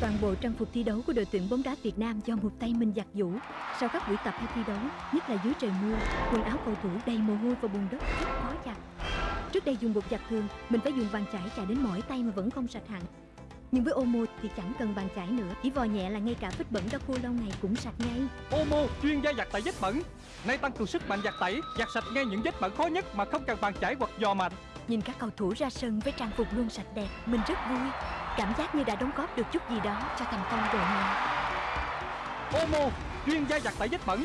Toàn bộ trang phục thi đấu của đội tuyển bóng đá Việt Nam do một tay mình giặt giũ. Sau các buổi tập hay thi đấu, nhất là dưới trời mưa, quần áo cầu thủ đầy mồ hôi và bùn đất rất khó giặt. Trước đây dùng bột giặt thường, mình phải dùng bàn chải chải đến mỏi tay mà vẫn không sạch hẳn. Nhưng với Omo thì chẳng cần bàn chải nữa, chỉ vò nhẹ là ngay cả vết bẩn đã khô lâu ngày cũng sạch ngay. Omo chuyên gia giặt tẩy vết bẩn Nay tăng cường sức mạnh giặt tẩy Giặt sạch ngay những vết bẩn khó nhất mà không cần bàn chải hoặc giò mạnh Nhìn các cầu thủ ra sân với trang phục luôn sạch đẹp, mình rất vui. Cảm giác như đã đóng góp được chút gì đó cho thành công đội nhà. Omo chuyên gia giặt tẩy vết bẩn